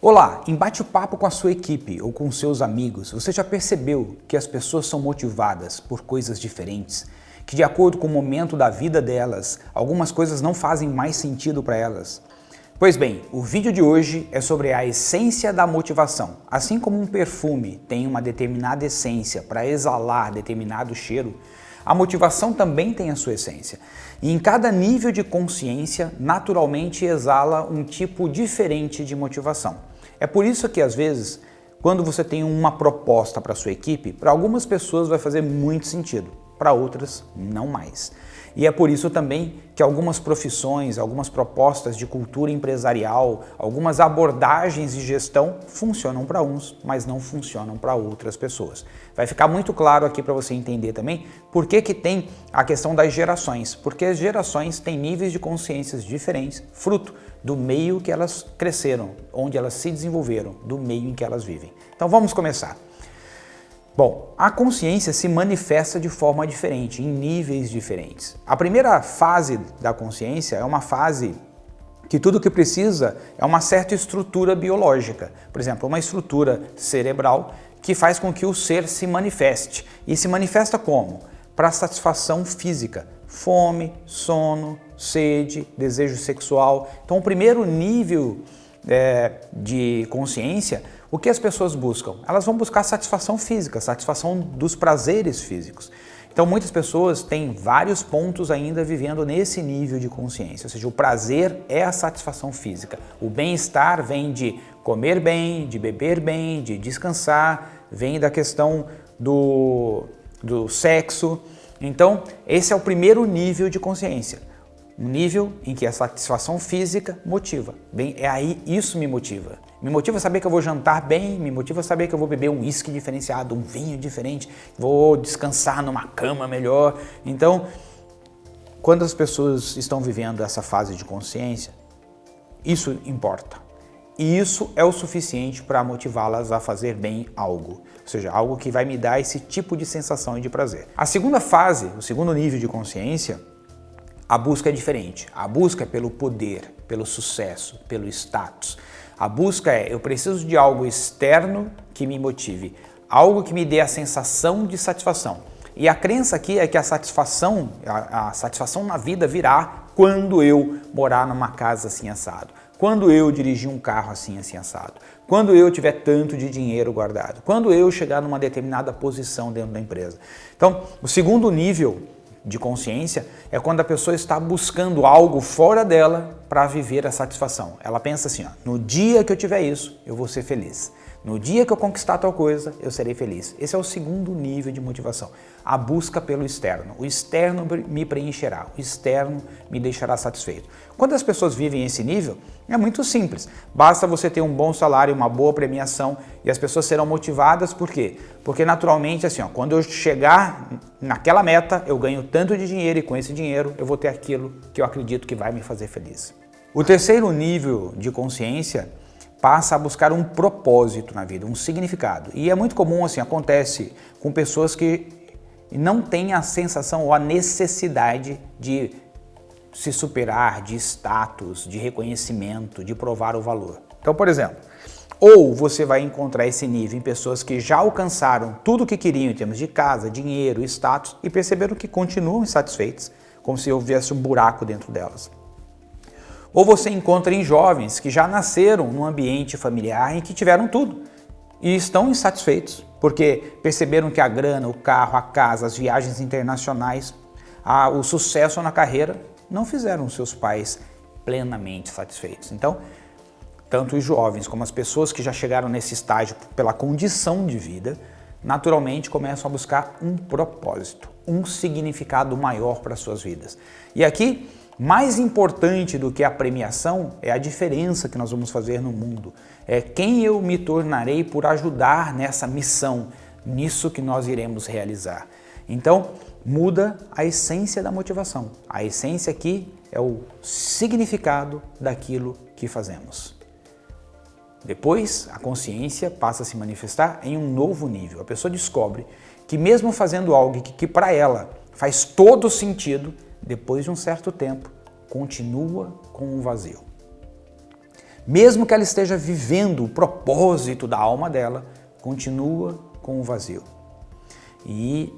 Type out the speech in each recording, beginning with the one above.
Olá, em bate-papo com a sua equipe ou com seus amigos, você já percebeu que as pessoas são motivadas por coisas diferentes? Que de acordo com o momento da vida delas, algumas coisas não fazem mais sentido para elas? Pois bem, o vídeo de hoje é sobre a essência da motivação. Assim como um perfume tem uma determinada essência para exalar determinado cheiro, a motivação também tem a sua essência. E em cada nível de consciência, naturalmente exala um tipo diferente de motivação. É por isso que às vezes, quando você tem uma proposta para sua equipe, para algumas pessoas vai fazer muito sentido, para outras não mais. E é por isso também que algumas profissões, algumas propostas de cultura empresarial, algumas abordagens de gestão funcionam para uns, mas não funcionam para outras pessoas. Vai ficar muito claro aqui para você entender também por que, que tem a questão das gerações, porque as gerações têm níveis de consciências diferentes, fruto do meio que elas cresceram, onde elas se desenvolveram, do meio em que elas vivem. Então vamos começar. Bom, a consciência se manifesta de forma diferente, em níveis diferentes. A primeira fase da consciência é uma fase que tudo que precisa é uma certa estrutura biológica. Por exemplo, uma estrutura cerebral que faz com que o ser se manifeste. E se manifesta como? Para satisfação física, fome, sono, sede, desejo sexual. Então o primeiro nível é, de consciência o que as pessoas buscam? Elas vão buscar satisfação física, satisfação dos prazeres físicos. Então muitas pessoas têm vários pontos ainda vivendo nesse nível de consciência, ou seja, o prazer é a satisfação física. O bem-estar vem de comer bem, de beber bem, de descansar, vem da questão do, do sexo. Então esse é o primeiro nível de consciência. Um nível em que a satisfação física motiva. Bem, é aí isso me motiva. Me motiva saber que eu vou jantar bem, me motiva saber que eu vou beber um uísque diferenciado, um vinho diferente, vou descansar numa cama melhor. Então, quando as pessoas estão vivendo essa fase de consciência, isso importa. E isso é o suficiente para motivá-las a fazer bem algo, ou seja, algo que vai me dar esse tipo de sensação e de prazer. A segunda fase, o segundo nível de consciência, a busca é diferente. A busca é pelo poder, pelo sucesso, pelo status. A busca é, eu preciso de algo externo que me motive, algo que me dê a sensação de satisfação. E a crença aqui é que a satisfação, a, a satisfação na vida virá quando eu morar numa casa assim assado, quando eu dirigir um carro assim assim assado, quando eu tiver tanto de dinheiro guardado, quando eu chegar numa determinada posição dentro da empresa. Então, o segundo nível de consciência é quando a pessoa está buscando algo fora dela para viver a satisfação. Ela pensa assim, ó, no dia que eu tiver isso, eu vou ser feliz. No dia que eu conquistar tal coisa, eu serei feliz. Esse é o segundo nível de motivação. A busca pelo externo. O externo me preencherá, o externo me deixará satisfeito. Quando as pessoas vivem esse nível, é muito simples. Basta você ter um bom salário, uma boa premiação e as pessoas serão motivadas. Por quê? Porque naturalmente, assim, ó, quando eu chegar naquela meta, eu ganho tanto de dinheiro e com esse dinheiro eu vou ter aquilo que eu acredito que vai me fazer feliz. O terceiro nível de consciência passa a buscar um propósito na vida, um significado. E é muito comum, assim, acontece com pessoas que não têm a sensação ou a necessidade de se superar, de status, de reconhecimento, de provar o valor. Então, por exemplo, ou você vai encontrar esse nível em pessoas que já alcançaram tudo o que queriam em termos de casa, dinheiro, status e perceberam que continuam insatisfeitos, como se houvesse um buraco dentro delas. Ou você encontra em jovens que já nasceram num ambiente familiar em que tiveram tudo e estão insatisfeitos, porque perceberam que a grana, o carro, a casa, as viagens internacionais, a, o sucesso na carreira não fizeram seus pais plenamente satisfeitos. Então, tanto os jovens como as pessoas que já chegaram nesse estágio pela condição de vida, naturalmente começam a buscar um propósito, um significado maior para suas vidas. E aqui mais importante do que a premiação é a diferença que nós vamos fazer no mundo. É quem eu me tornarei por ajudar nessa missão, nisso que nós iremos realizar. Então, muda a essência da motivação. A essência aqui é o significado daquilo que fazemos. Depois, a consciência passa a se manifestar em um novo nível. A pessoa descobre que mesmo fazendo algo que, que para ela faz todo sentido, depois de um certo tempo, continua com um vazio. mesmo que ela esteja vivendo o propósito da alma dela, continua com o vazio. E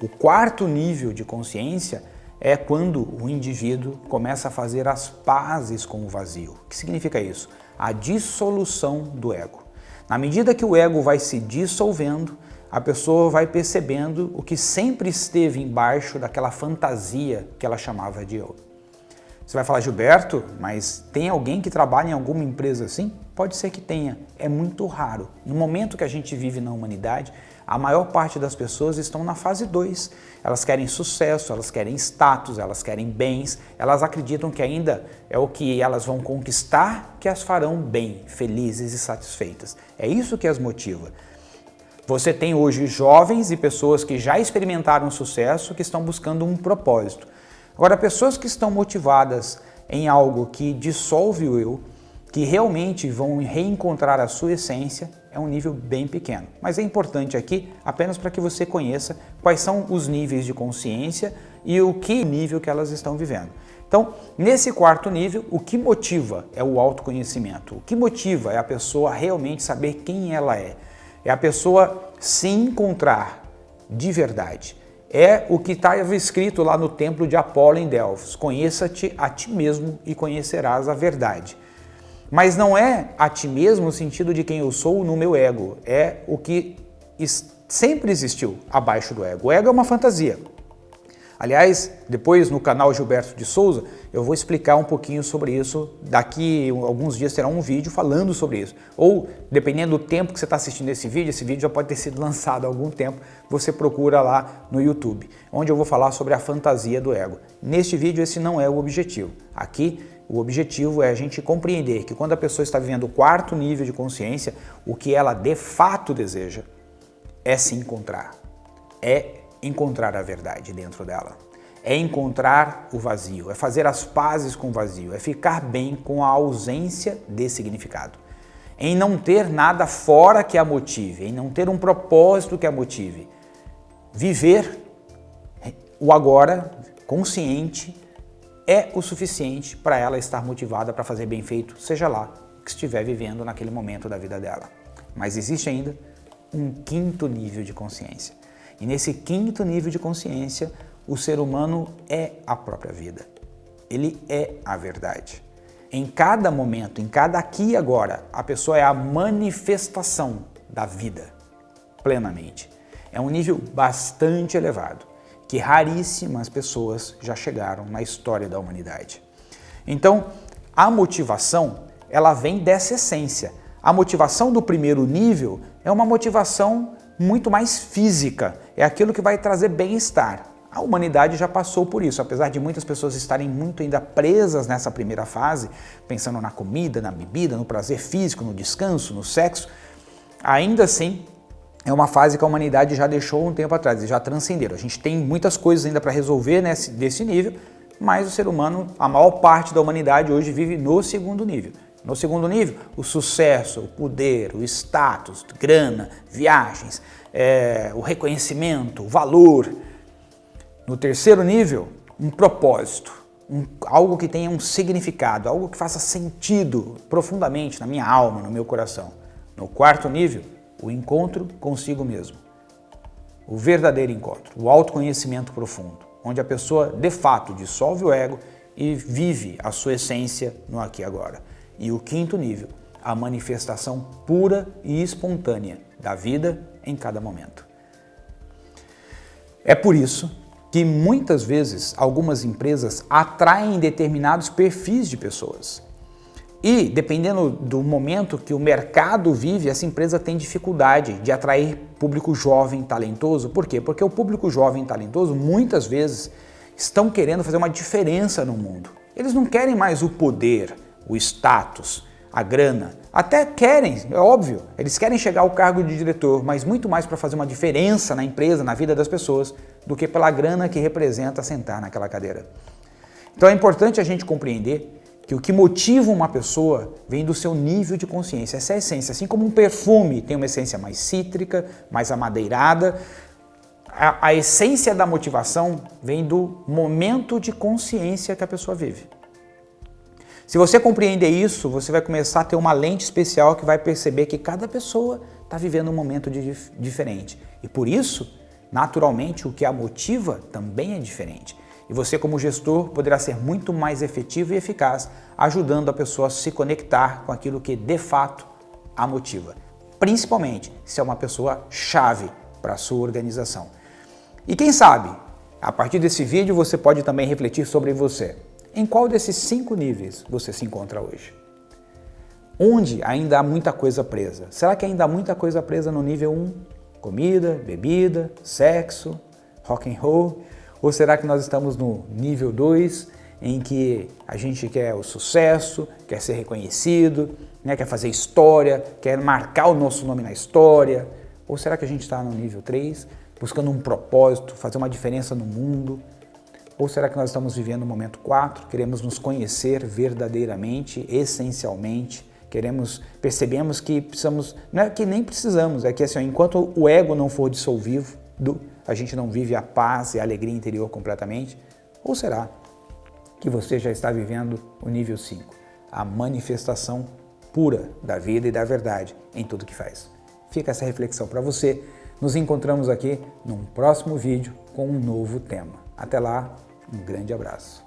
o quarto nível de consciência é quando o indivíduo começa a fazer as pazes com o vazio. O que significa isso? A dissolução do ego. Na medida que o ego vai se dissolvendo, a pessoa vai percebendo o que sempre esteve embaixo daquela fantasia que ela chamava de eu. Você vai falar, Gilberto, mas tem alguém que trabalha em alguma empresa assim? Pode ser que tenha, é muito raro. No momento que a gente vive na humanidade, a maior parte das pessoas estão na fase 2. Elas querem sucesso, elas querem status, elas querem bens, elas acreditam que ainda é o que elas vão conquistar que as farão bem, felizes e satisfeitas. É isso que as motiva. Você tem hoje jovens e pessoas que já experimentaram sucesso que estão buscando um propósito. Agora, pessoas que estão motivadas em algo que dissolve o eu, que realmente vão reencontrar a sua essência, é um nível bem pequeno. Mas é importante aqui apenas para que você conheça quais são os níveis de consciência e o que nível que elas estão vivendo. Então, nesse quarto nível, o que motiva é o autoconhecimento. O que motiva é a pessoa realmente saber quem ela é. É a pessoa se encontrar de verdade. É o que estava escrito lá no templo de Apolo em Delfos. Conheça-te a ti mesmo e conhecerás a verdade. Mas não é a ti mesmo no sentido de quem eu sou no meu ego. É o que sempre existiu abaixo do ego. O ego é uma fantasia. Aliás, depois no canal Gilberto de Souza, eu vou explicar um pouquinho sobre isso. Daqui alguns dias terá um vídeo falando sobre isso. Ou, dependendo do tempo que você está assistindo esse vídeo, esse vídeo já pode ter sido lançado há algum tempo, você procura lá no YouTube, onde eu vou falar sobre a fantasia do ego. Neste vídeo, esse não é o objetivo. Aqui, o objetivo é a gente compreender que quando a pessoa está vivendo o quarto nível de consciência, o que ela de fato deseja é se encontrar, é encontrar a verdade dentro dela. É encontrar o vazio, é fazer as pazes com o vazio, é ficar bem com a ausência de significado. Em não ter nada fora que a motive, em não ter um propósito que a motive. Viver o agora, consciente, é o suficiente para ela estar motivada para fazer bem feito, seja lá que estiver vivendo naquele momento da vida dela. Mas existe ainda um quinto nível de consciência. E nesse quinto nível de consciência, o ser humano é a própria vida. Ele é a verdade. Em cada momento, em cada aqui e agora, a pessoa é a manifestação da vida, plenamente. É um nível bastante elevado, que raríssimas pessoas já chegaram na história da humanidade. Então, a motivação, ela vem dessa essência. A motivação do primeiro nível é uma motivação muito mais física, é aquilo que vai trazer bem-estar. A humanidade já passou por isso, apesar de muitas pessoas estarem muito ainda presas nessa primeira fase, pensando na comida, na bebida, no prazer físico, no descanso, no sexo, ainda assim é uma fase que a humanidade já deixou um tempo atrás, já transcenderam. A gente tem muitas coisas ainda para resolver nesse, desse nível, mas o ser humano, a maior parte da humanidade hoje vive no segundo nível. No segundo nível, o sucesso, o poder, o status, grana, viagens, é, o reconhecimento, o valor. No terceiro nível, um propósito, um, algo que tenha um significado, algo que faça sentido profundamente na minha alma, no meu coração. No quarto nível, o encontro consigo mesmo. O verdadeiro encontro, o autoconhecimento profundo, onde a pessoa de fato dissolve o ego e vive a sua essência no aqui e agora. E o quinto nível, a manifestação pura e espontânea da vida em cada momento. É por isso que muitas vezes algumas empresas atraem determinados perfis de pessoas. E, dependendo do momento que o mercado vive, essa empresa tem dificuldade de atrair público jovem talentoso. Por quê? Porque o público jovem talentoso, muitas vezes, estão querendo fazer uma diferença no mundo. Eles não querem mais o poder, o status, a grana. Até querem, é óbvio, eles querem chegar ao cargo de diretor, mas muito mais para fazer uma diferença na empresa, na vida das pessoas, do que pela grana que representa sentar naquela cadeira. Então é importante a gente compreender que o que motiva uma pessoa vem do seu nível de consciência, essa é a essência. Assim como um perfume tem uma essência mais cítrica, mais amadeirada, a, a essência da motivação vem do momento de consciência que a pessoa vive. Se você compreender isso, você vai começar a ter uma lente especial que vai perceber que cada pessoa está vivendo um momento de, diferente. E por isso, naturalmente, o que a motiva também é diferente. E você, como gestor, poderá ser muito mais efetivo e eficaz, ajudando a pessoa a se conectar com aquilo que de fato a motiva. Principalmente se é uma pessoa chave para a sua organização. E quem sabe, a partir desse vídeo você pode também refletir sobre você. Em qual desses cinco níveis você se encontra hoje? Onde ainda há muita coisa presa? Será que ainda há muita coisa presa no nível 1? Comida, bebida, sexo, rock and roll? Ou será que nós estamos no nível 2, em que a gente quer o sucesso, quer ser reconhecido, né, quer fazer história, quer marcar o nosso nome na história? Ou será que a gente está no nível 3, buscando um propósito, fazer uma diferença no mundo, ou será que nós estamos vivendo o momento 4, queremos nos conhecer verdadeiramente, essencialmente, queremos, percebemos que precisamos, não é que nem precisamos, é que assim, enquanto o ego não for dissolvido, a gente não vive a paz e a alegria interior completamente? Ou será que você já está vivendo o nível 5, a manifestação pura da vida e da verdade em tudo que faz? Fica essa reflexão para você. Nos encontramos aqui num próximo vídeo com um novo tema. Até lá, um grande abraço.